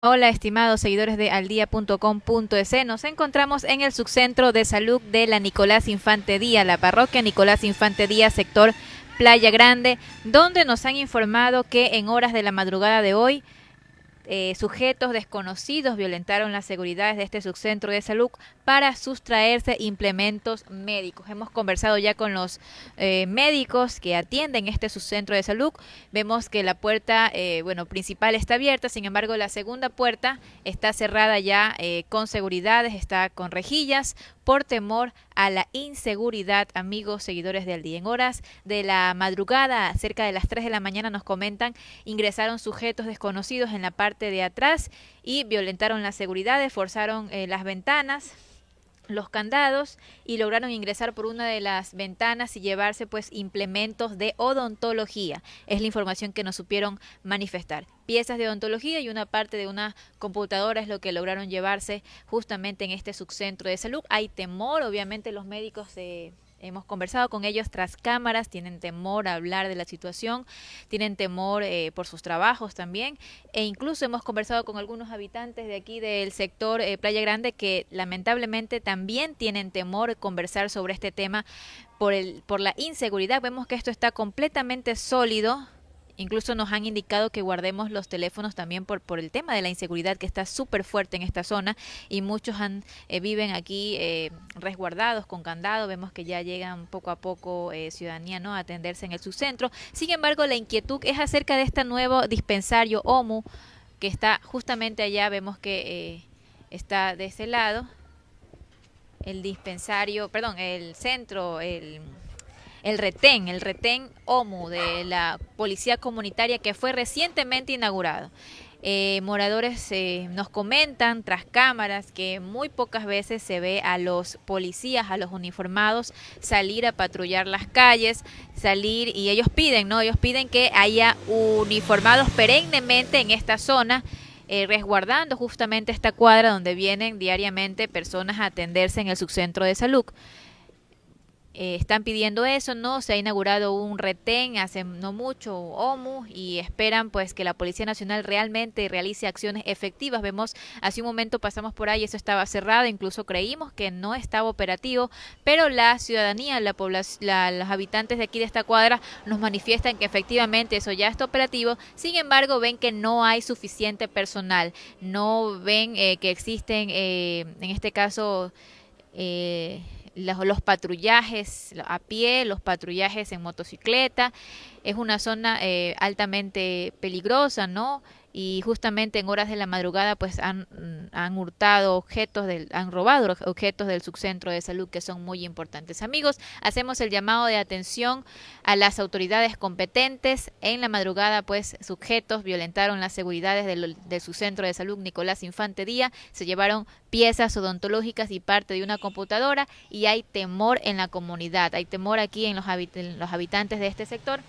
Hola, estimados seguidores de aldia.com.es. Nos encontramos en el subcentro de salud de la Nicolás Infante Díaz, la parroquia Nicolás Infante Díaz, sector Playa Grande, donde nos han informado que en horas de la madrugada de hoy eh, sujetos desconocidos violentaron las seguridades de este subcentro de salud para sustraerse implementos médicos. Hemos conversado ya con los eh, médicos que atienden este subcentro de salud. Vemos que la puerta, eh, bueno, principal está abierta, sin embargo, la segunda puerta está cerrada ya con seguridades, está con rejillas por temor a la inseguridad, amigos seguidores del día. En horas de la madrugada, cerca de las 3 de la mañana, nos comentan, ingresaron sujetos desconocidos en la parte de atrás y violentaron la seguridad, forzaron eh, las ventanas, los candados y lograron ingresar por una de las ventanas y llevarse pues implementos de odontología. Es la información que nos supieron manifestar. Piezas de odontología y una parte de una computadora es lo que lograron llevarse justamente en este subcentro de salud. Hay temor, obviamente los médicos de Hemos conversado con ellos tras cámaras, tienen temor a hablar de la situación, tienen temor eh, por sus trabajos también, e incluso hemos conversado con algunos habitantes de aquí del sector eh, Playa Grande que lamentablemente también tienen temor conversar sobre este tema por, el, por la inseguridad. Vemos que esto está completamente sólido, Incluso nos han indicado que guardemos los teléfonos también por, por el tema de la inseguridad que está súper fuerte en esta zona y muchos han, eh, viven aquí eh, resguardados con candado. Vemos que ya llegan poco a poco eh, ciudadanía ¿no? a atenderse en el subcentro. Sin embargo, la inquietud es acerca de este nuevo dispensario OMU que está justamente allá. Vemos que está de ese lado el dispensario, perdón, el centro, el el retén, el retén OMU de la Policía Comunitaria que fue recientemente inaugurado. Eh, moradores eh, nos comentan tras cámaras que muy pocas veces se ve a los policías, a los uniformados salir a patrullar las calles, salir y ellos piden, ¿no? Ellos piden que haya uniformados perennemente en esta zona. Eh, resguardando justamente esta cuadra donde vienen diariamente personas a atenderse en el subcentro de salud. Eh, están pidiendo eso, ¿no? Se ha inaugurado un retén hace no mucho, OMU, y esperan pues que la Policía Nacional realmente realice acciones efectivas. Vemos, hace un momento pasamos por ahí, eso estaba cerrado, incluso creímos que no estaba operativo, pero la ciudadanía, la población, los habitantes de aquí de esta cuadra nos manifiestan que efectivamente eso ya está operativo, sin embargo ven que no hay suficiente personal, no ven eh, que existen, eh, en este caso, eh, los, patrullajes a pie, los patrullajes en motocicleta. Es una zona eh, altamente peligrosa, ¿no? Y justamente en horas de la madrugada pues han, han hurtado objetos, del, han robado objetos del subcentro de salud que son muy importantes. Amigos, hacemos el llamado de atención a las autoridades competentes. En la madrugada pues sujetos violentaron las seguridades del, del subcentro de salud Nicolás Infante Díaz, se llevaron piezas odontológicas y parte de una computadora y hay temor en la comunidad, hay temor aquí en los, en los habitantes de este sector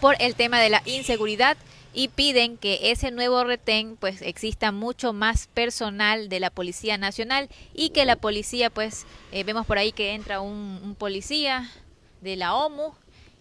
por el tema de la inseguridad y piden que ese nuevo retén pues exista mucho más personal de la Policía Nacional y que la policía pues eh, vemos por ahí que entra un, un policía de la OMU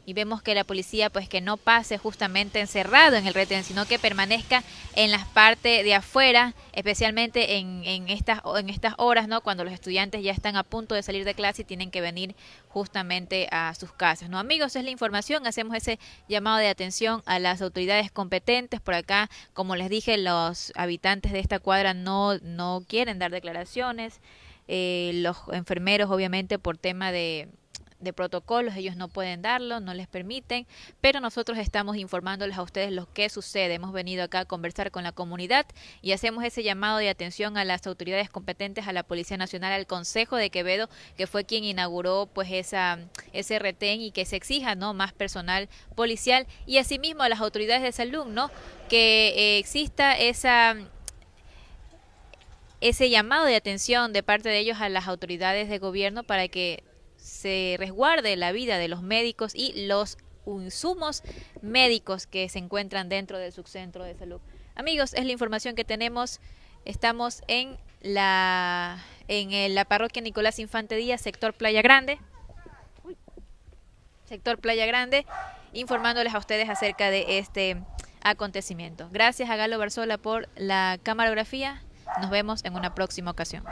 y vemos que la policía pues que no pase justamente encerrado en el retén, sino que permanezca en las partes de afuera, especialmente en, en, estas, en estas horas, ¿no? Cuando los estudiantes ya están a punto de salir de clase y tienen que venir justamente a sus casas, ¿no? Amigos, es la información, hacemos ese llamado de atención a las autoridades competentes por acá, como les dije, los habitantes de esta cuadra no, no quieren dar declaraciones, eh, los enfermeros obviamente por tema de de protocolos, ellos no pueden darlo, no les permiten, pero nosotros estamos informándoles a ustedes lo que sucede. Hemos venido acá a conversar con la comunidad y hacemos ese llamado de atención a las autoridades competentes, a la Policía Nacional, al Consejo de Quevedo, que fue quien inauguró pues esa ese retén y que se exija no más personal policial y asimismo a las autoridades de salud, ¿no? Que eh, exista esa ese llamado de atención de parte de ellos a las autoridades de gobierno para que se resguarde la vida de los médicos y los insumos médicos que se encuentran dentro del subcentro de salud. Amigos, es la información que tenemos. Estamos en la en la parroquia Nicolás Infante Díaz, sector Playa Grande. Sector Playa Grande, informándoles a ustedes acerca de este acontecimiento. Gracias a Galo Barzola por la camarografía. Nos vemos en una próxima ocasión.